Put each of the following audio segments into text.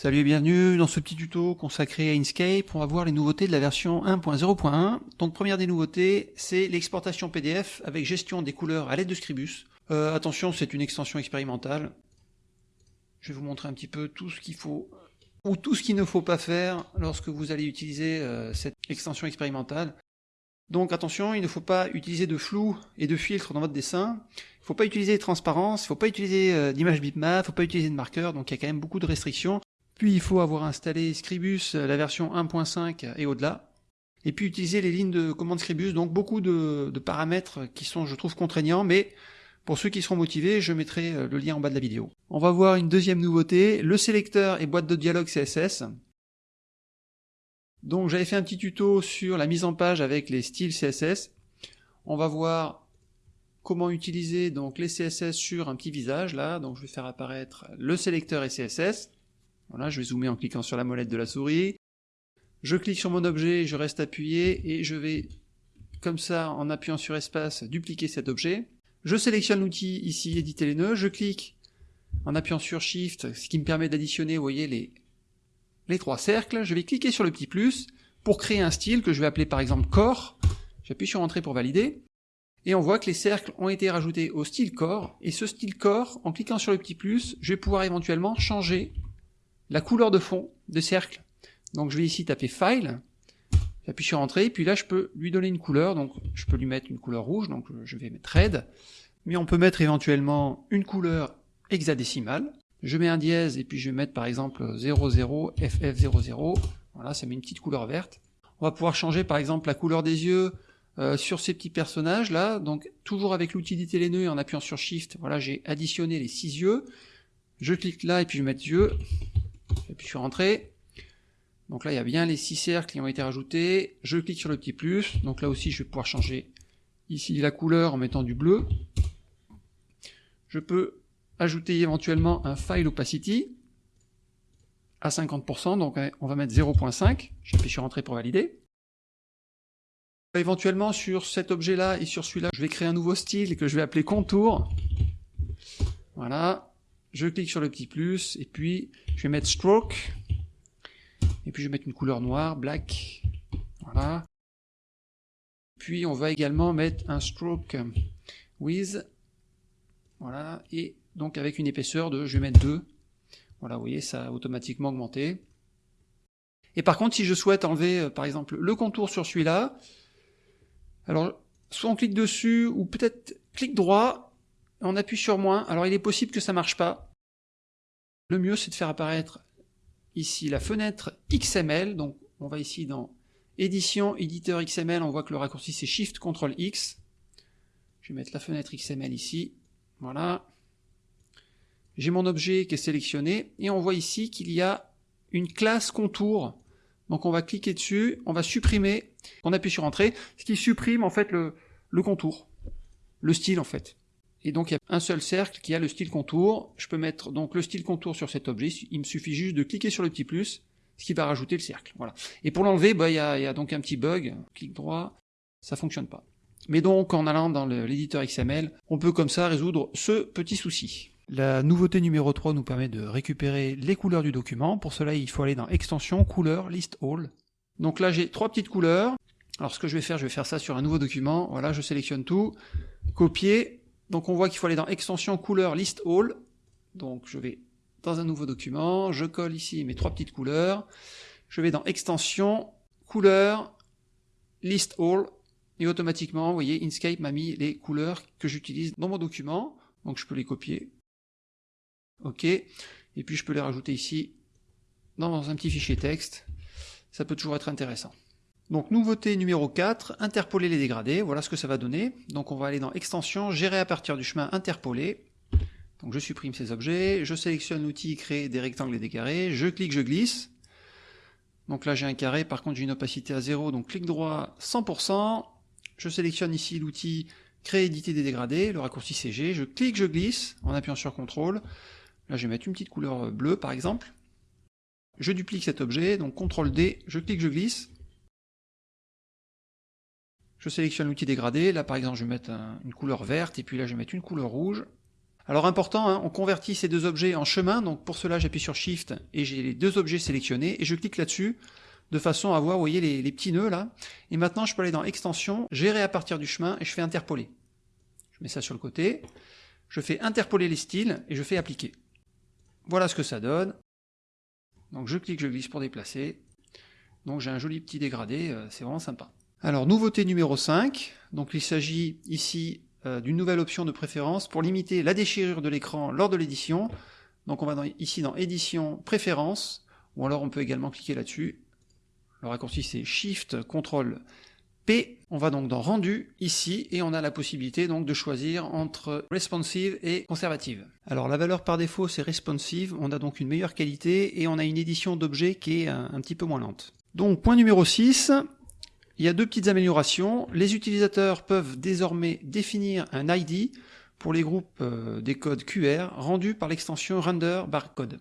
Salut et bienvenue dans ce petit tuto consacré à Inkscape. On va voir les nouveautés de la version 1.0.1. Donc première des nouveautés, c'est l'exportation PDF avec gestion des couleurs à l'aide de Scribus. Euh, attention, c'est une extension expérimentale. Je vais vous montrer un petit peu tout ce qu'il faut ou tout ce qu'il ne faut pas faire lorsque vous allez utiliser euh, cette extension expérimentale. Donc attention, il ne faut pas utiliser de flou et de filtre dans votre dessin. Il ne faut pas utiliser de transparence, il ne faut pas utiliser euh, d'image bitmap, il ne faut pas utiliser de marqueur, donc il y a quand même beaucoup de restrictions. Puis il faut avoir installé Scribus, euh, la version 1.5 et au-delà. Et puis utiliser les lignes de commande Scribus, donc beaucoup de, paramètres qui sont, je trouve, contraignants, mais pour ceux qui seront motivés, je mettrai euh, le lien en bas de la vidéo. On va voir une deuxième nouveauté, le sélecteur et boîte de dialogue CSS. Donc j'avais fait un petit tuto sur la mise en page avec les styles CSS. On va voir comment utiliser donc les CSS sur un petit visage là. Donc je vais faire apparaître le sélecteur et CSS. Voilà, je vais zoomer en cliquant sur la molette de la souris. Je clique sur mon objet, je reste appuyé et je vais, comme ça, en appuyant sur espace, dupliquer cet objet. Je sélectionne l'outil ici, éditer les nœuds, je clique en appuyant sur Shift, ce qui me permet d'additionner, vous voyez, les, les trois cercles. Je vais cliquer sur le petit plus pour créer un style que je vais appeler par exemple Core. J'appuie sur Entrée pour valider. Et on voit que les cercles ont été rajoutés au style Core. Et ce style Core, en cliquant sur le petit plus, je vais pouvoir éventuellement changer la couleur de fond des cercles. Donc je vais ici taper File, j'appuie sur Entrée, puis là je peux lui donner une couleur, donc je peux lui mettre une couleur rouge, donc je vais mettre Red, mais on peut mettre éventuellement une couleur hexadécimale, je mets un dièse et puis je vais mettre par exemple 00 FF00, voilà ça met une petite couleur verte. On va pouvoir changer par exemple la couleur des yeux euh, sur ces petits personnages là, donc toujours avec l'outil d'éditer les nœuds et en appuyant sur Shift, voilà j'ai additionné les six yeux, je clique là et puis je vais mettre yeux, puis je suis rentré. Donc là, il y a bien les six cercles qui ont été rajoutés. Je clique sur le petit plus. Donc là aussi, je vais pouvoir changer ici la couleur en mettant du bleu. Je peux ajouter éventuellement un file opacity à 50%, donc on va mettre 0.5. J'appuie sur Entrée pour valider. Éventuellement, sur cet objet-là et sur celui-là, je vais créer un nouveau style que je vais appeler contour. Voilà je clique sur le petit plus, et puis je vais mettre stroke, et puis je vais mettre une couleur noire, black, voilà. Puis on va également mettre un stroke with, voilà, et donc avec une épaisseur de, je vais mettre 2, voilà, vous voyez, ça a automatiquement augmenté. Et par contre, si je souhaite enlever, euh, par exemple, le contour sur celui-là, alors, soit on clique dessus, ou peut-être clic droit, on appuie sur moins, alors il est possible que ça marche pas. Le mieux c'est de faire apparaître ici la fenêtre XML, donc on va ici dans édition, éditeur XML, on voit que le raccourci c'est Shift CTRL X. Je vais mettre la fenêtre XML ici, voilà. J'ai mon objet qui est sélectionné, et on voit ici qu'il y a une classe contour. Donc on va cliquer dessus, on va supprimer, on appuie sur Entrée, ce qui supprime en fait le, le contour, le style en fait. Et donc il y a un seul cercle qui a le style contour. Je peux mettre donc le style contour sur cet objet. Il me suffit juste de cliquer sur le petit plus, ce qui va rajouter le cercle. Voilà. Et pour l'enlever, bah, il, y a, donc un petit bug. Clic droit, ça fonctionne pas. Mais donc en allant dans l'éditeur XML, on peut comme ça résoudre ce petit souci. La nouveauté numéro 3 nous permet de récupérer les couleurs du document. Pour cela, il faut aller dans Extension, Couleurs, List All. Donc là, j'ai trois petites couleurs. Alors ce que je vais faire, je vais faire ça sur un nouveau document. Voilà, je sélectionne tout, copier, donc on voit qu'il faut aller dans extension couleur list all. Donc je vais dans un nouveau document, je colle ici mes trois petites couleurs, je vais dans extension couleur list all, et automatiquement, vous voyez, Inkscape m'a mis les couleurs que j'utilise dans mon document, donc je peux les copier. Ok, et puis je peux les rajouter ici dans un petit fichier texte, ça peut toujours être intéressant. Donc nouveauté numéro 4, interpoler les dégradés, voilà ce que ça va donner. Donc on va aller dans extension, gérer à partir du chemin interpoler. Donc je supprime ces objets, je sélectionne l'outil créer des rectangles et des carrés, je clique, je glisse. Donc là j'ai un carré, par contre j'ai une opacité à 0, donc clic droit 100%. Je sélectionne ici l'outil créer, éditer des dégradés, le raccourci CG, je clique, je glisse en appuyant sur CTRL. Là je vais mettre une petite couleur bleue par exemple. Je duplique cet objet, donc CTRL D, je clique, je glisse. Je sélectionne l'outil dégradé, là par exemple je vais mettre une couleur verte, et puis là je vais mettre une couleur rouge. Alors important, hein, on convertit ces deux objets en chemin, donc pour cela j'appuie sur Shift et j'ai les deux objets sélectionnés et je clique là-dessus de façon à voir, vous voyez, les, les, petits nœuds là. Et maintenant je peux aller dans Extension, gérer à partir du chemin et je fais interpoler. Je mets ça sur le côté, je fais interpoler les styles et je fais appliquer. Voilà ce que ça donne. Donc je clique, je glisse pour déplacer. Donc j'ai un joli petit dégradé, euh, c'est vraiment sympa. Alors nouveauté numéro 5, donc il s'agit ici euh, d'une nouvelle option de préférence pour limiter la déchirure de l'écran lors de l'édition. Donc on va ici dans édition préférence, ou alors on peut également cliquer là-dessus. Le raccourci c'est Shift Ctrl P. On va donc dans rendu ici et on a la possibilité donc de choisir entre responsive et conservative. Alors la valeur par défaut c'est responsive, on a donc une meilleure qualité et on a une édition d'objets qui est un, un petit peu moins lente. Donc point numéro 6, il y a deux petites améliorations. Les utilisateurs peuvent désormais définir un ID pour les groupes euh, des codes QR rendus par l'extension render barcode.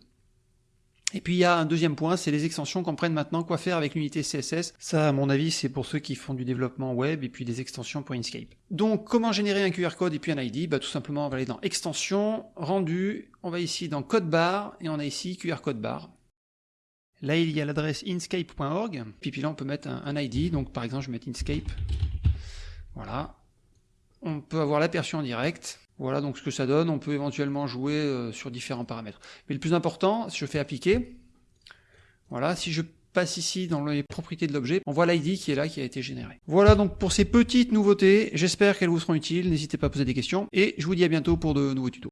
Et puis il y a un deuxième point, c'est les extensions comprennent maintenant quoi faire avec l'unité CSS. Ça, à mon avis, c'est pour ceux qui font du développement web et puis des extensions pour Inkscape. Donc, comment générer un QR code et puis un ID bah, Tout simplement, on va aller dans Extension, Rendu, on va ici dans Code Bar et on a ici QR Code Bar. Là, il y a l'adresse inscape.org. Puis, puis là, on peut mettre un, ID. Donc, par exemple, je vais mettre Inscape. Voilà. On peut avoir l'aperçu en direct. Voilà donc ce que ça donne, on peut éventuellement jouer euh, sur différents paramètres. Mais le plus important, si je fais appliquer, voilà, si je passe ici dans les propriétés de l'objet, on voit l'ID qui est là, qui a été généré. Voilà donc pour ces petites nouveautés, j'espère qu'elles vous seront utiles, n'hésitez pas à poser des questions, et je vous dis à bientôt pour de nouveaux tutos.